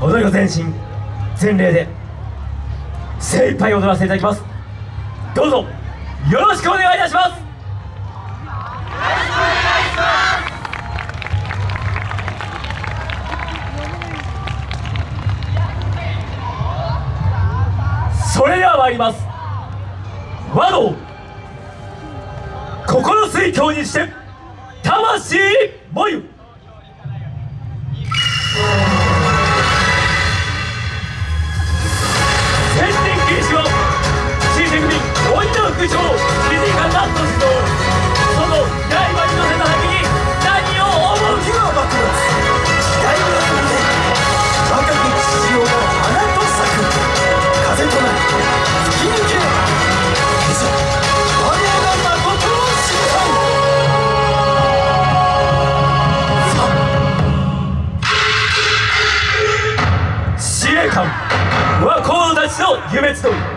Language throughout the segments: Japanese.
踊り子全身全霊で精一杯踊らせていただきます。どうぞよろしくお願いいたします。それでは参ります。和道心水教にして魂もゆ。鬼の副長理事官ラット指導その刃に乗せた先に何を思う時は幕末時代の若き父親の花と咲く風となり吹き抜けいざ我が誠の審判司令官和光たちの夢集い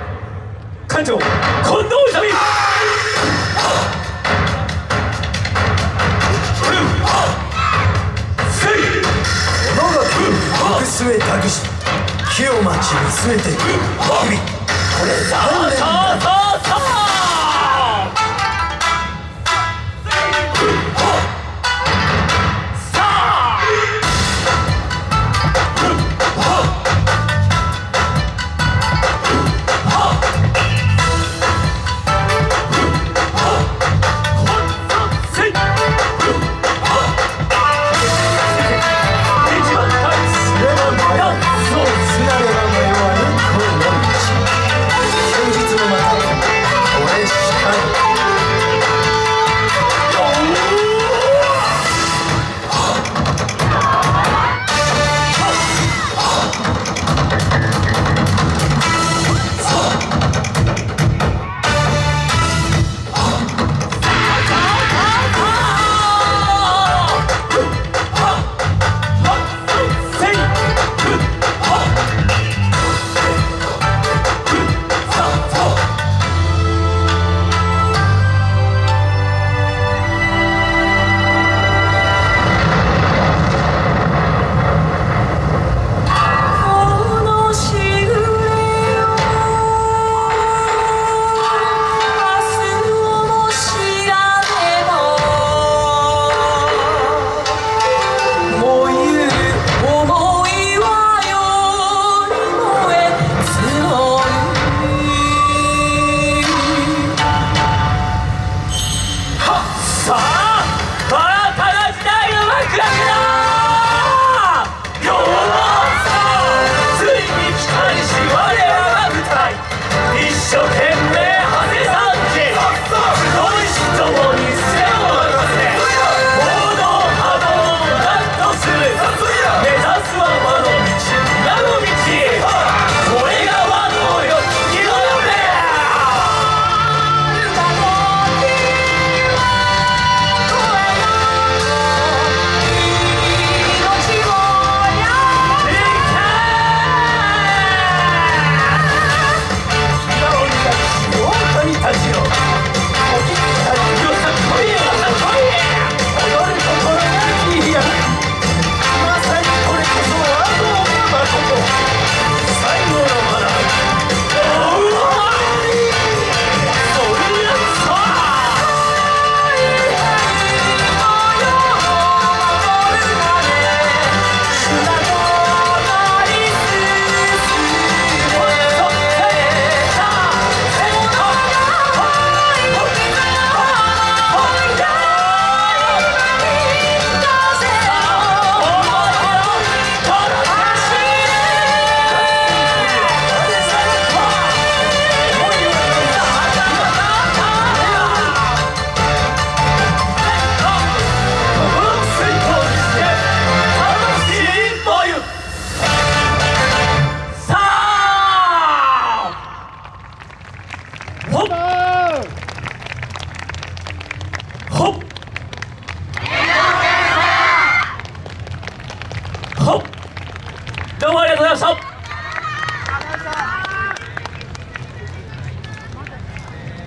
館長近藤勇せい。我が国国据え託し木を待ち見据えて日々これさあさあさ